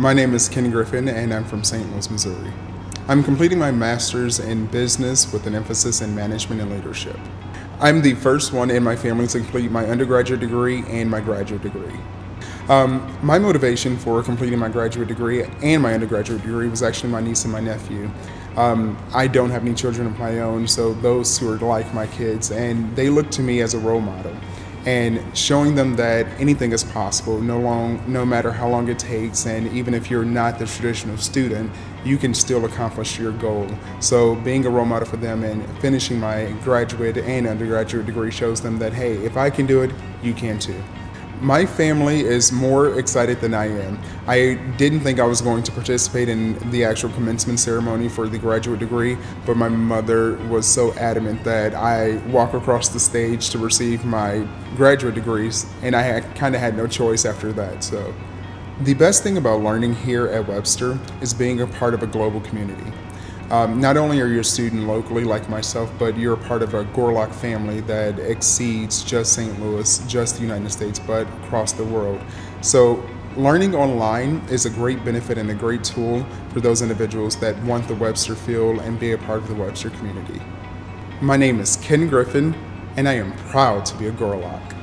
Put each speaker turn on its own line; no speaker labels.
My name is Ken Griffin, and I'm from St. Louis, Missouri. I'm completing my master's in business with an emphasis in management and leadership. I'm the first one in my family to complete my undergraduate degree and my graduate degree. Um, my motivation for completing my graduate degree and my undergraduate degree was actually my niece and my nephew. Um, I don't have any children of my own, so those who are like my kids, and they look to me as a role model and showing them that anything is possible, no, long, no matter how long it takes, and even if you're not the traditional student, you can still accomplish your goal. So being a role model for them and finishing my graduate and undergraduate degree shows them that, hey, if I can do it, you can too. My family is more excited than I am. I didn't think I was going to participate in the actual commencement ceremony for the graduate degree, but my mother was so adamant that I walk across the stage to receive my graduate degrees, and I kind of had no choice after that. So, the best thing about learning here at Webster is being a part of a global community. Um, not only are you a student locally like myself, but you're a part of a Gorlok family that exceeds just St. Louis, just the United States, but across the world. So learning online is a great benefit and a great tool for those individuals that want the Webster feel and be a part of the Webster community. My name is Ken Griffin, and I am proud to be a Gorlok.